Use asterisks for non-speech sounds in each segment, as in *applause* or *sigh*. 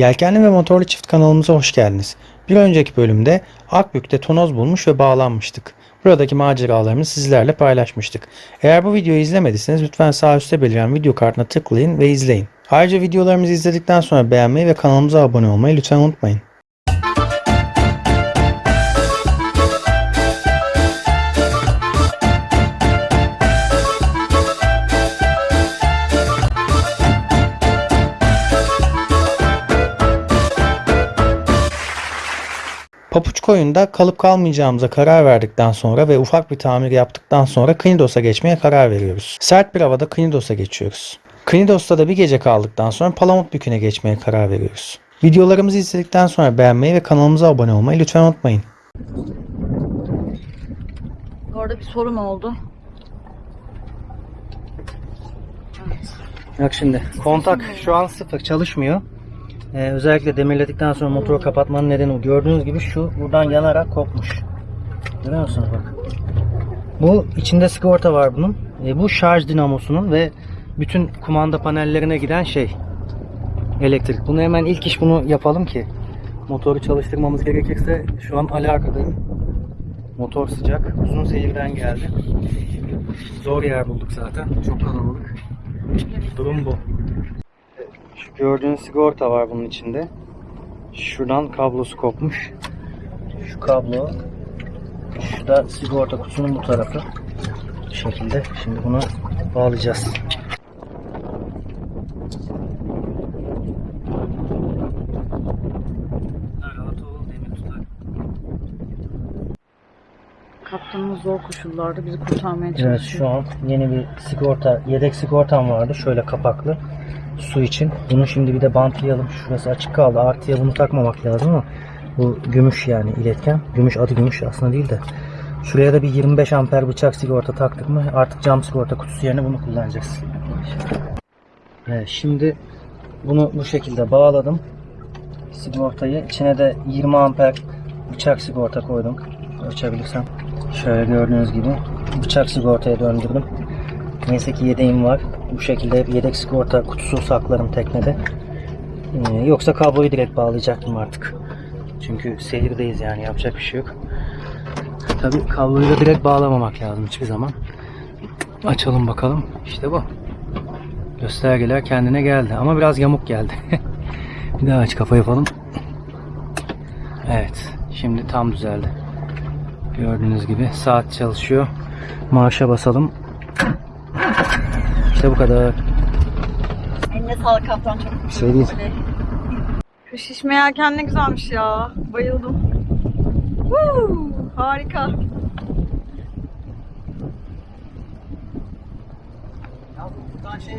Yelkenli ve motorlu çift kanalımıza hoş geldiniz. Bir önceki bölümde Akbük'te tonoz bulmuş ve bağlanmıştık. Buradaki maceralarımızı sizlerle paylaşmıştık. Eğer bu videoyu izlemediyseniz lütfen sağ üstte beliren video kartına tıklayın ve izleyin. Ayrıca videolarımızı izledikten sonra beğenmeyi ve kanalımıza abone olmayı lütfen unutmayın. Papuç koyunda kalıp kalmayacağımıza karar verdikten sonra ve ufak bir tamir yaptıktan sonra Knidos'a geçmeye karar veriyoruz. Sert bir havada Knidos'a geçiyoruz. Knidos'ta da bir gece kaldıktan sonra Palamutbükü'ne geçmeye karar veriyoruz. Videolarımızı izledikten sonra beğenmeyi ve kanalımıza abone olmayı lütfen unutmayın. Orada bir sorun oldu. Bak şimdi kontak şu an sıfır çalışmıyor. Ee, özellikle demirledikten sonra motoru kapatmanın nedeni. Gördüğünüz gibi şu buradan yanarak kopmuş. Görüyor musunuz bak. Bu içinde sigorta var bunun. Ee, bu şarj dinamosunun ve bütün kumanda panellerine giden şey. Elektrik. Bunu hemen ilk iş bunu yapalım ki motoru çalıştırmamız gerekirse şu an alakadayım. Motor sıcak. Uzun seyirden geldi. Zor yer bulduk zaten. Çok kalabalık. Durum bu. Şu gördüğünüz sigorta var bunun içinde. Şuradan kablosu kopmuş. Şu kablo. Şu da sigorta kutusunun bu tarafı. Bu şekilde. Şimdi bunu bağlayacağız. Kaptanımız zor koşullarda bizi kurtarmaya Evet çalışıyor. şu an yeni bir sigorta, yedek sigortam vardı. Şöyle kapaklı. Su için. Bunu şimdi bir de bantlayalım. Şurası açık kaldı. Artıya bunu takmamak lazım ama bu gümüş yani iletken. Gümüş adı gümüş aslında değil de. Şuraya da bir 25 amper bıçak sigorta taktık mı artık cam sigorta kutusu yerine bunu kullanacağız. Evet, şimdi bunu bu şekilde bağladım. Sigortayı içine de 20 amper bıçak sigorta koydum. Açabilirsem. Şöyle gördüğünüz gibi bıçak sigortaya döndürdüm. Neyse ki yedeğim var. Bu şekilde yedek sigorta kutusu saklarım teknede. Ee, yoksa kabloyu direkt bağlayacaktım artık. Çünkü seyirdeyiz yani yapacak bir şey yok. Tabi kabloyu da direkt bağlamamak lazım hiçbir zaman. Açalım bakalım. İşte bu. Göstergeler kendine geldi ama biraz yamuk geldi. *laughs* bir daha aç kafa yapalım. Evet. Şimdi tam düzeldi. Gördüğünüz gibi saat çalışıyor. Marşa basalım. İşte bu kadar. Eline sağlık kaptan çok Bir şey değil. Şu şişme yelken ne güzelmiş ya. Bayıldım. Woo, harika. Nasıl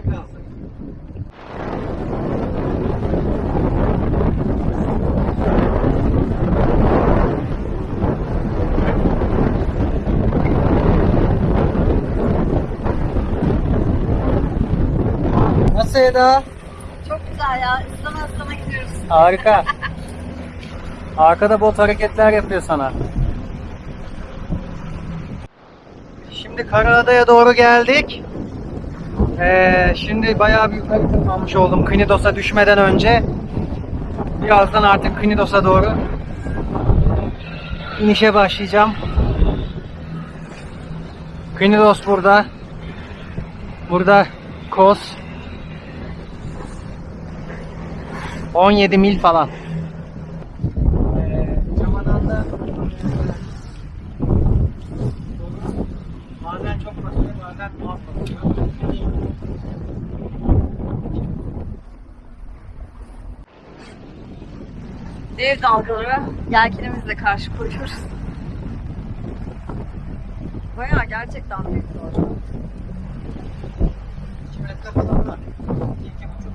Eda? Çok güzel ya. Islana ıslana gidiyoruz. Harika. Arkada bot hareketler yapıyor sana. Şimdi Karaada'ya doğru geldik. Ee, şimdi bayağı bir yukarı tırmanmış oldum Knidos'a düşmeden önce. Birazdan artık Knidos'a doğru inişe başlayacağım. Knidos burada. Burada Kos. 17 mil falan. Dev dalgalara yelkenimizle karşı koyuyoruz. Bayağı gerçekten büyük dalga. 2 metre falan var.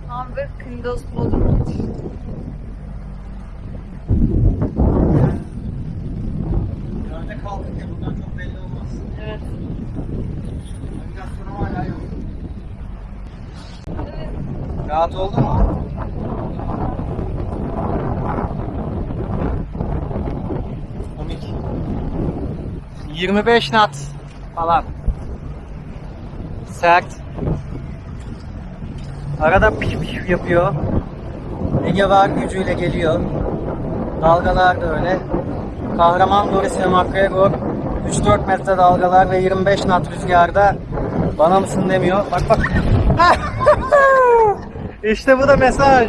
Tam bir Kındos Bodrum. Nerede kaldık ya bundan çok belli olmaz. Evet. Navigasyonum hala yok. Rahat oldu mu? Komik. 25 knot falan. Sert. Arada piş piş yapıyor. Ege var gücüyle geliyor. Dalgalar da öyle. Kahraman Doris McGregor 3-4 metre dalgalar ve 25 knot rüzgarda bana mısın demiyor. Bak bak. *laughs* işte bu da mesaj.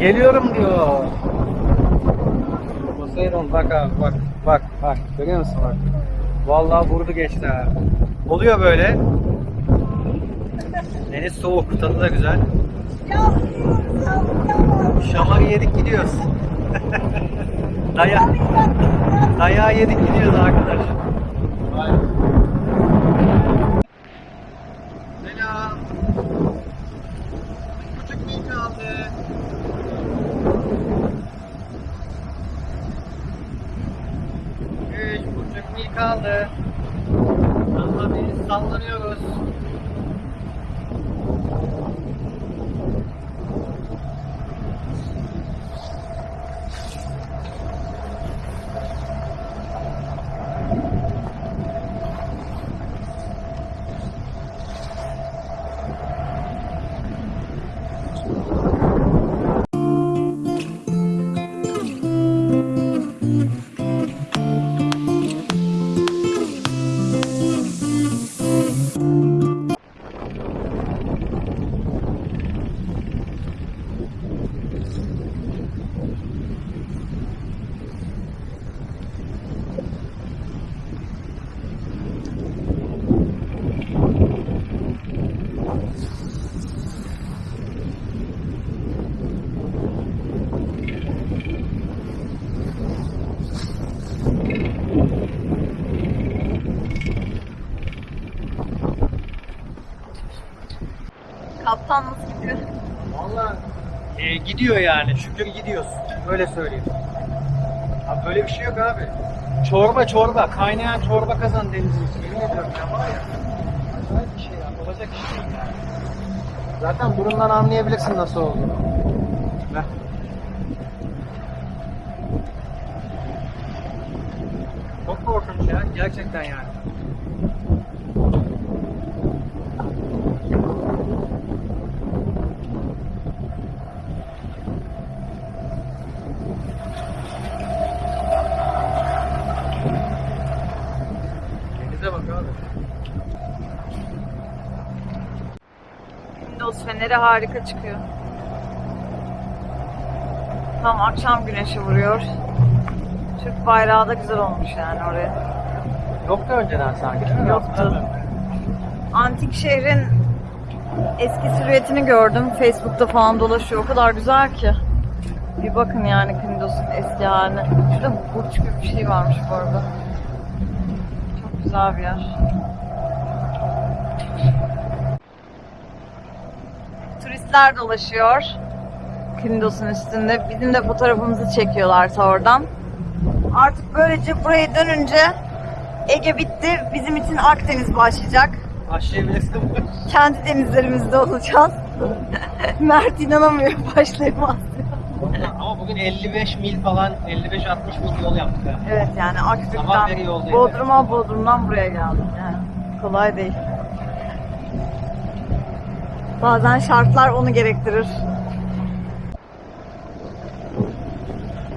Geliyorum diyor. Poseidon bak abi bak bak bak görüyor musun bak. Vallahi vurdu geçti ha. Oluyor böyle. Deniz soğuk, tadı da güzel. Şamarı yedik gidiyoruz. *laughs* Daya. Dayağı yedik gidiyoruz arkadaş. Selam. Şükür gidiyoruz. Öyle söyleyeyim. Abi böyle bir şey yok abi. Çorba çorba. Kaynayan çorba kazan denizin içi. Yemin ediyorum ya var ya. Acayip bir şey ya. Olacak iş değil yani. Zaten burundan anlayabilirsin nasıl olduğunu. Heh. Çok korkunç ya. Gerçekten yani. Denize bak abi. Feneri harika çıkıyor. Tam akşam güneşi vuruyor. Türk bayrağı da güzel olmuş yani oraya. Yoktu önceden sanki değil mi? Yoktu. Antik şehrin eski silüetini gördüm. Facebook'ta falan dolaşıyor. O kadar güzel ki. Bir bakın yani Kindos'un eski haline. Şurada burç gibi bir şey varmış bu arada. Çok güzel bir yer. Turistler dolaşıyor. Kindos'un üstünde. Bizim de fotoğrafımızı çekiyorlarsa oradan. Artık böylece buraya dönünce Ege bitti. Bizim için Akdeniz başlayacak. Başlayabilirsin. Kendi denizlerimizde olacağız. *laughs* Mert inanamıyor başlayamaz. Ama bugün 55 mil falan 55-60 mil yol yaptık ha. Evet yani yoldayız. Bodrum'a Bodrum'dan buraya geldik yani. Kolay değil. Bazen şartlar onu gerektirir.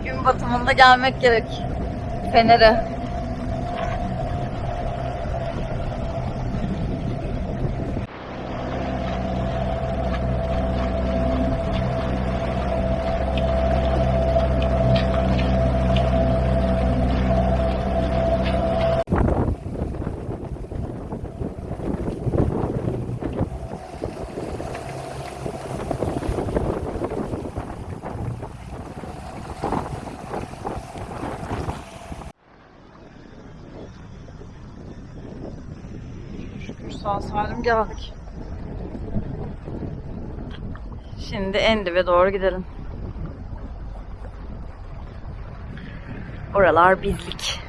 Gün batımında gelmek gerek. Fener'e. Sağ salim geldik. Şimdi Endiv'e doğru gidelim. Oralar bizlik.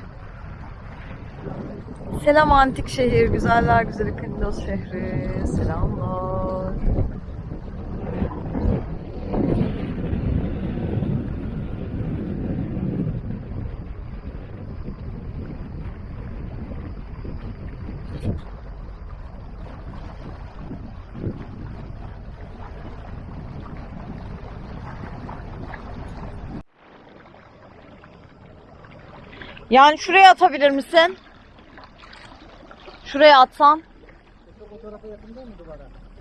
Selam antik şehir, güzeller güzeli Kındos şehri. Selamlar. Yani şuraya atabilir misin? Şuraya atsan.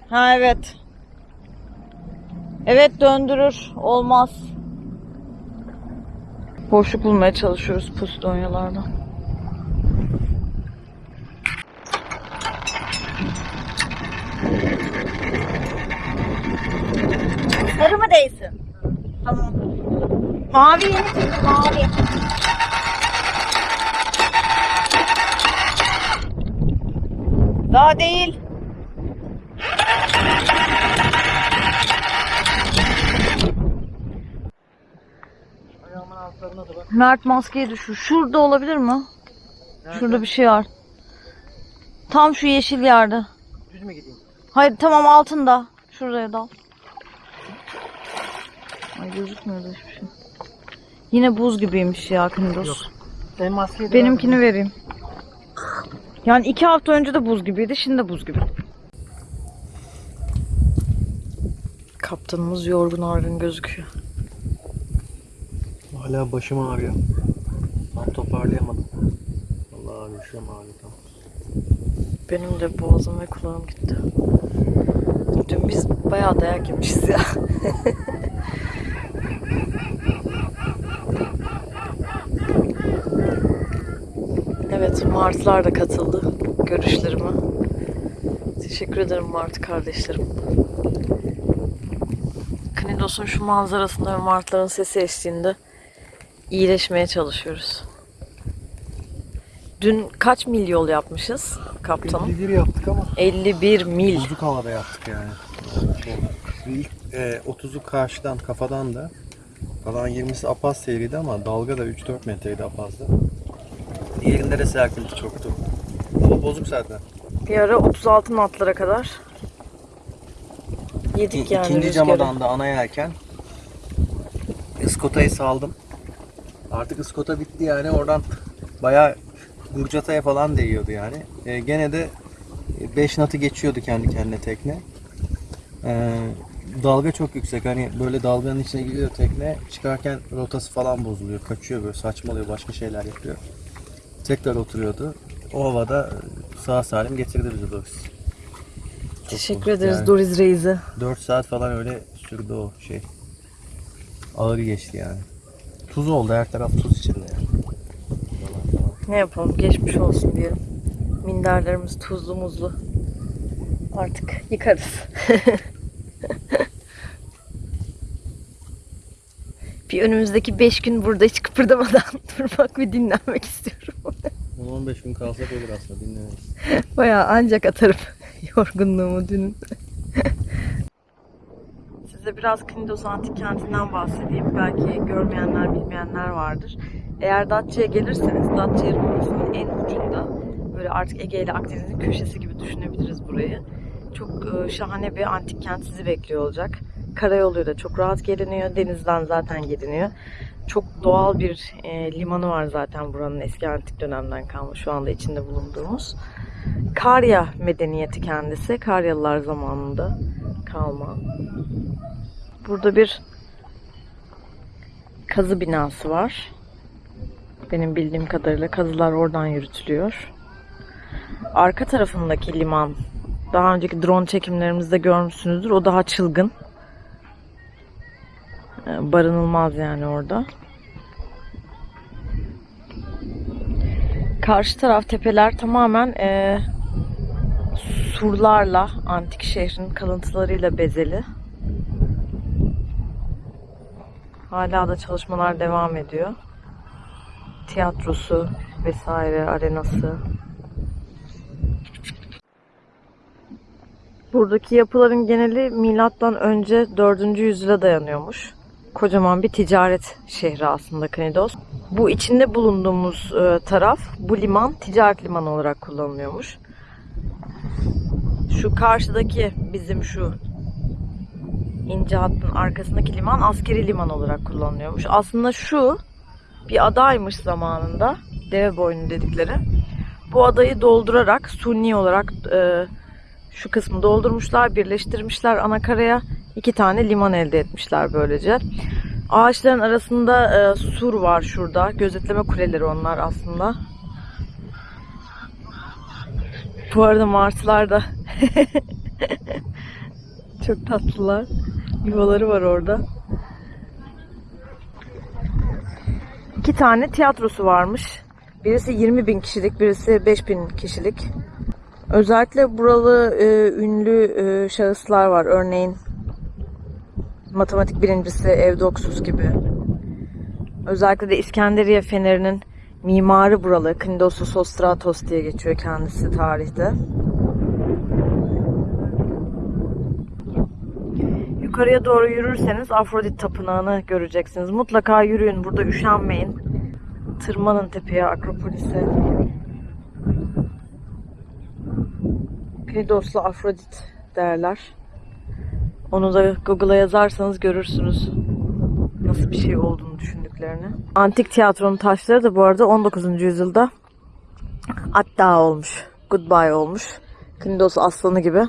Ha evet. Evet döndürür. Olmaz. Boşluk bulmaya çalışıyoruz pustonyalardan. Sarı mı değilsin? Tamam. Mavi yeni çıktı mavi. Daha değil. Ayağımın altlarına da bak. Mert maskeyi düşür. Şurada olabilir mi? Şurada bir şey var. Tam şu yeşil yerde. Düz mü gideyim? Hayır tamam altında. Şuraya dal. Ay gözükmüyor da hiçbir şey. Yine buz gibiymiş ya Kındos. Yok. Sen maskeyi de Benimkini vereyim. Yani iki hafta önce de buz gibiydi, şimdi de buz gibi. Kaptanımız yorgun argın gözüküyor. Hala başım ağrıyor. Tam toparlayamadım. Vallahi abi şu ağrıyor tam. Benim de boğazım ve kulağım gitti. Dün biz bayağı dayak yemişiz ya. *laughs* evet, Martlar da katıldı görüşlerime. Teşekkür ederim Mart kardeşlerim. Knidos'un şu manzarasında ve Martların sesi eşliğinde iyileşmeye çalışıyoruz. Dün kaç mil yol yapmışız kaptanım? 51 yaptık ama 51 mil. buzluk havada yaptık yani. İlk e, 30'u karşıdan kafadan da kalan 20'si Apaz seyriydi ama dalga da 3-4 metreydi Apaz'da. Diğerinde de serpinti çoktu. Hava bozuk zaten. Bir ara 36 knotlara kadar yedik yani İkinci rüzgarı. camadan da ana yelken. Iskota'yı saldım. Artık ıskota bitti yani oradan bayağı Gurcata'ya falan değiyordu yani. E, gene de 5 natı geçiyordu kendi kendine tekne. E, dalga çok yüksek hani böyle dalganın içine giriyor tekne çıkarken rotası falan bozuluyor kaçıyor böyle saçmalıyor başka şeyler yapıyor. Tekrar oturuyordu. O havada sağ salim getirdi bizi Doris. Çok Teşekkür bozuk ederiz yani. Doriz Reis'e. 4 saat falan öyle sürdü o şey. Ağır geçti yani. Tuz oldu her taraf tuz içinde yani. Ne yapalım geçmiş olsun diyelim. Minderlerimiz tuzlu muzlu. Artık yıkarız. *laughs* bir önümüzdeki 5 gün burada hiç kıpırdamadan *laughs* durmak ve dinlenmek istiyorum. 10-15 gün kalsak olur aslında dinlemeyiz. *laughs* Bayağı ancak atarım *laughs* yorgunluğumu dünün. Size biraz Knidos Antik Kenti'nden bahsedeyim. Belki görmeyenler, bilmeyenler vardır. Eğer Datça'ya gelirseniz Datça Yarımadası'nın en ucunda böyle artık Ege ile Akdeniz'in köşesi gibi düşünebiliriz burayı. Çok e, şahane bir antik kent sizi bekliyor olacak. Karayoluyla çok rahat geliniyor. Denizden zaten geliniyor. Çok doğal bir e, limanı var zaten buranın eski antik dönemden kalma şu anda içinde bulunduğumuz. Karya medeniyeti kendisi. Karyalılar zamanında kalma. Burada bir kazı binası var. Benim bildiğim kadarıyla kazılar oradan yürütülüyor. Arka tarafındaki liman daha önceki drone çekimlerimizde görmüşsünüzdür. O daha çılgın. Ee, Barınılmaz yani orada. Karşı taraf tepeler tamamen eee, surlarla, antik şehrin kalıntılarıyla bezeli. Hala da çalışmalar devam ediyor. Tiyatrosu vesaire, arenası. Buradaki yapıların geneli milattan önce 4. yüzyıla dayanıyormuş. Kocaman bir ticaret şehri aslında Knidos. Bu içinde bulunduğumuz e, taraf, bu liman ticaret limanı olarak kullanılıyormuş. Şu karşıdaki bizim şu ince hattın arkasındaki liman askeri liman olarak kullanılıyormuş. Aslında şu bir adaymış zamanında. Deve boynu dedikleri. Bu adayı doldurarak suni olarak e, şu kısmı doldurmuşlar, birleştirmişler anakaraya. iki tane liman elde etmişler böylece. Ağaçların arasında e, sur var şurada. Gözetleme kuleleri onlar aslında. Bu arada martılar da *laughs* çok tatlılar. Yuvaları var orada. İki tane tiyatrosu varmış. Birisi 20 bin kişilik, birisi 5 bin kişilik. Özellikle buralı e, ünlü e, şahıslar var. Örneğin matematik birincisi Evdoksuz gibi. Özellikle de İskenderiye Feneri'nin mimarı buralı. Knidosus Sostratos diye geçiyor kendisi tarihte. Yukarıya doğru yürürseniz Afrodit Tapınağı'nı göreceksiniz. Mutlaka yürüyün. Burada üşenmeyin. Tırmanın tepeye, Akropolis'e. Knidos'la Afrodit derler. Onu da Google'a yazarsanız görürsünüz nasıl bir şey olduğunu düşündüklerini. Antik tiyatronun taşları da bu arada 19. yüzyılda Atta olmuş. Goodbye olmuş. Knidos aslanı gibi.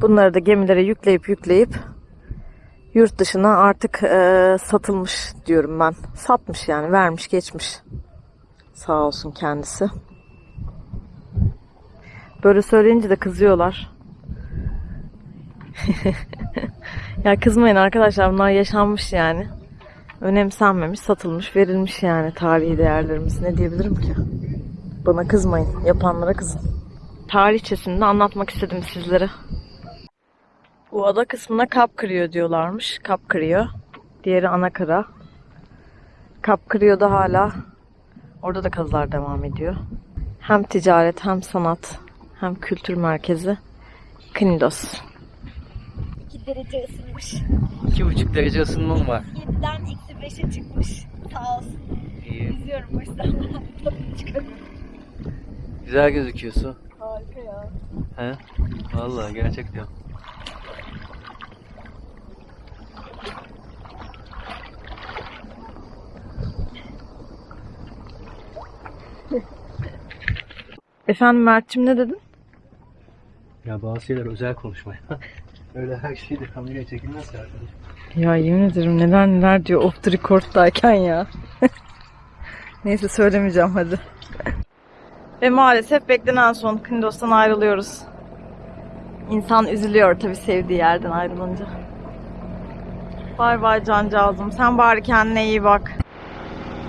Bunları da gemilere yükleyip yükleyip yurt dışına artık eee, satılmış diyorum ben. Satmış yani vermiş geçmiş. Sağ olsun kendisi. Böyle söyleyince de kızıyorlar. *laughs* ya kızmayın arkadaşlar bunlar yaşanmış yani. Önemsenmemiş, satılmış, verilmiş yani tarihi değerlerimiz. Ne diyebilirim ki? Bana kızmayın, yapanlara kızın. Tarihçesini de anlatmak istedim sizlere. Bu ada kısmına kap kırıyor diyorlarmış. Kap kırıyor. Diğeri ana kara. Kap kırıyor da hala orada da kazılar devam ediyor. Hem ticaret hem sanat hem kültür merkezi Knidos. 2 derece ısınmış. 2,5 derece ısınmam var. 7'den eksi 5'e çıkmış. Sağ olsun. İyi. *laughs* Tadını çıkarıyorum. Güzel gözüküyorsun. Harika ya. He? Vallahi gerçekten. Efendim Mert'cim ne dedin? Ya bazı şeyler özel konuşmaya. *laughs* Öyle her şeyi de kameraya çekilmez ya. Ya yemin ederim neler neler diyor off the record'dayken ya. *laughs* Neyse söylemeyeceğim hadi. Ve maalesef beklenen son Knidos'tan ayrılıyoruz. İnsan üzülüyor tabii sevdiği yerden ayrılınca. Bay bay cancağızım. Sen bari kendine iyi bak.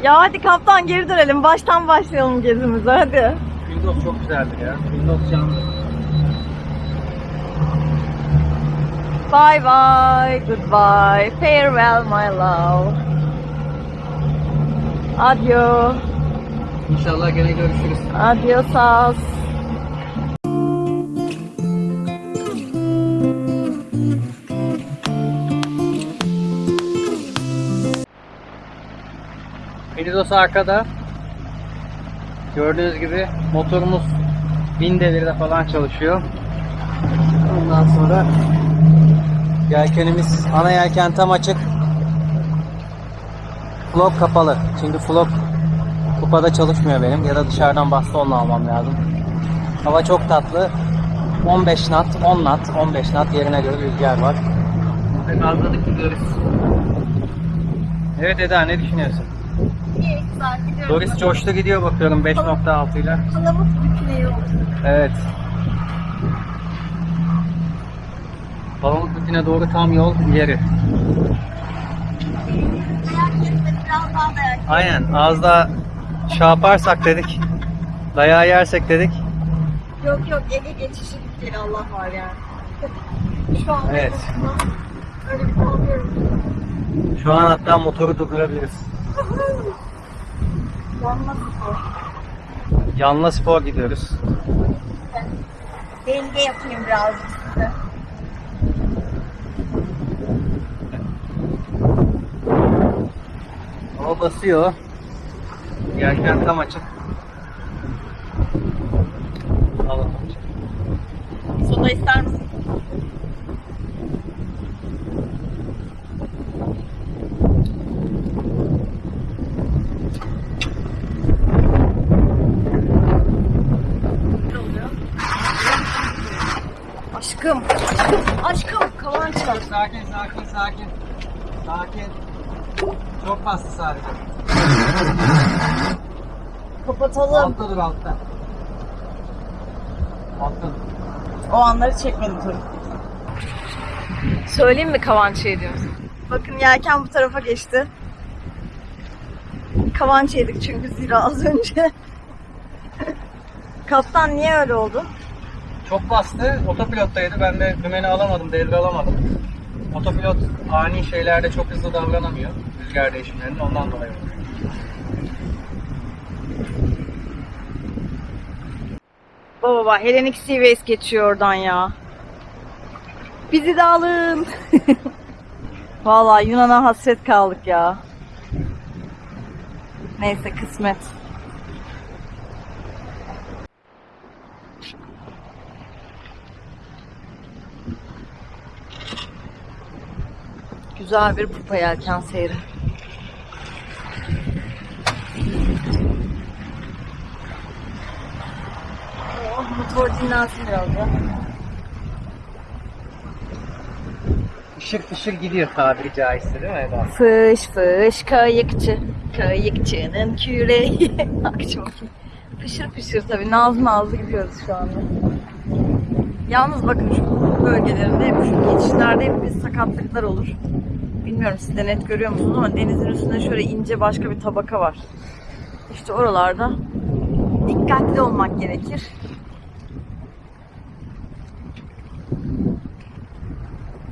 Ya hadi kaptan geri dönelim. Baştan başlayalım gezimize hadi. Windows çok güzeldir ya. Windows canlı. Bye bye. Goodbye. Farewell my love. Adio. İnşallah gene görüşürüz. Adiosas. Windows arkada. Gördüğünüz gibi motorumuz 1000 devirde falan çalışıyor. Ondan sonra yelkenimiz ana yelken tam açık. Flop kapalı. Çünkü flop kupada çalışmıyor benim ya da dışarıdan bastonla almam lazım. Hava çok tatlı. 15 knot, 10 knot, 15 knot yerine göre rüzgar var. Gazladık gidiyoruz. Evet Eda ne düşünüyorsun? İyi güzel gidiyorum. Doris coştu gidiyor bakıyorum 5.6 ile. Palamut büküneği oldu. Evet. Palamutbükü'ne doğru tam yol ileri. Aynen az daha şey yaparsak dedik. Dayağı yersek dedik. Yok yok Ege geçişi gittiği Allah var yani. Şu an Evet. öyle bir korkuyorum. Şu an hatta motoru durdurabiliriz. Yanmaz spor. Yanla spor gidiyoruz. Denge yapayım birazcık size. Hava basıyor. Yelken tam açık. Soda ister misin? Kapatalım. Altta dur altta. Altta dur. O anları çekmedim tabii. Söyleyeyim mi Kavançı yediğimizi? Bakın yelken bu tarafa geçti. Kavançı yedik çünkü zira az önce. Kaptan niye öyle oldu? Çok bastı. Otopilottaydı. Ben de dümeni alamadım. Devre alamadım. Otopilot ani şeylerde çok hızlı davranamıyor. Rüzgar değişimlerinde ondan dolayı. oldu. Baba baba Hellenic Seaways geçiyor oradan ya. Bizi de alın. *laughs* Vallahi Yunan'a hasret kaldık ya. Neyse kısmet. Güzel bir pupa yelken seyri. Oh, motor dinlensin biraz da. Işır ışır gidiyor tabiri caizse değil mi Eda? Fış fış kayıkçı, kayıkçının küreği. *laughs* Bak çok iyi. Fışır fışır tabii nazlı nazlı gidiyoruz şu anda. Yalnız bakın şu bölgelerinde hep şu geçişlerde hep bir sakatlıklar olur. Bilmiyorum siz de net görüyor musunuz ama denizin üstünde şöyle ince başka bir tabaka var. İşte oralarda dikkatli olmak gerekir.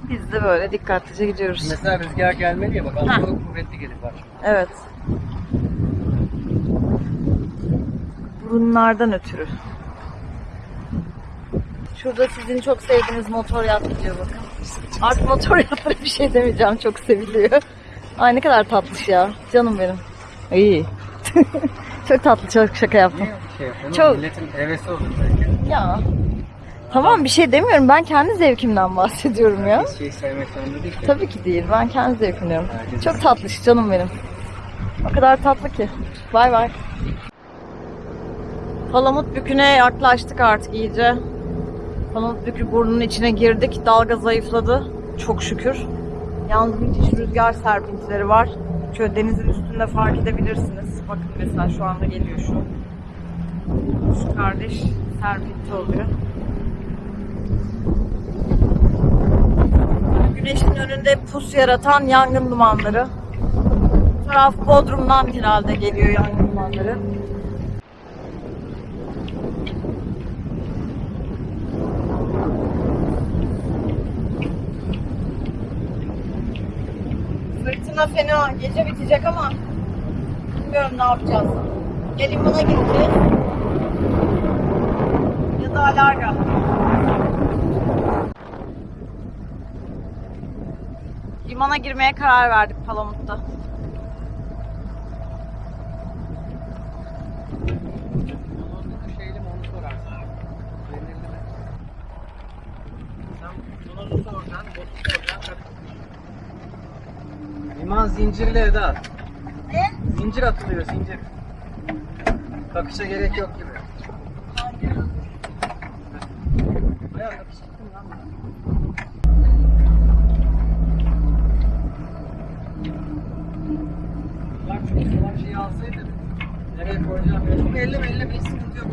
Biz de böyle dikkatlice gidiyoruz. Mesela rüzgar gelmedi ya bak altında kuvvetli gelir bak. Evet. Burunlardan ötürü. Şurada sizin çok sevdiğiniz motor yat gidiyor bakın. Artık motor yatlara bir şey demeyeceğim. Çok seviliyor. Ay ne kadar tatlış ya. Canım benim. İyi. *laughs* çok tatlı. Çok şaka yaptım. Niye şey yapıyorsun? Çok- Milletin hevesi olur belki. Ya. Tamam bir şey demiyorum. Ben kendi zevkimden bahsediyorum ya. Herkes şeyi sevmek zorunda değil ki. Tabii ki değil. Ben kendi zevkim diyorum. Herkes- Çok tatlış canım benim. O kadar tatlı ki. Bay bay. Palamut Bükü'ne yaklaştık artık iyice. Palamut Bükü burnunun içine girdik. Dalga zayıfladı. Çok şükür. Yalnız müthiş rüzgar serpintileri var. Şöyle denizin üstünde fark edebilirsiniz. Bakın mesela şu anda geliyor şu. Şu kardeş serpinti oluyor. Güneşin önünde pus yaratan yangın dumanları. Bu taraf Bodrum'dan herhalde geliyor yangın dumanları. Fırtına fena. Gece bitecek ama bilmiyorum ne yapacağız. Ya limana gideceğiz ya da alarga. Limana girmeye karar verdik Palamut'ta. Liman zincirli Eda. Ne? Zincir atılıyor zincir. Takışa gerek yok gibi. Bayağı takış alsaydı. Nereye koyacağım ya? Çok elle elle bir sıkıntı yok